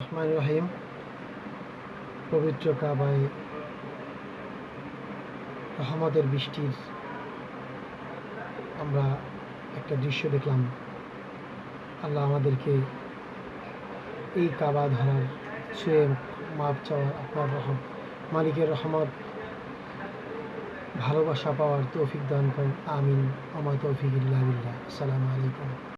রহমান রহিম। পবিত্র কাবায় রহমতের বৃষ্টির আমরা একটা দৃশ্য দেখলাম। আল্লাহ আমাদেরকে এই কাবা ধরার ছুঁয়ে মাপ চাওয়ার আপনার রহম, মালিকের রহমত, ভালোবাসা পাওয়ার তৌফিক দান করেন। আমিন। আমার তৌফিক ইল্লাহ আসসালামু আলাইকুম।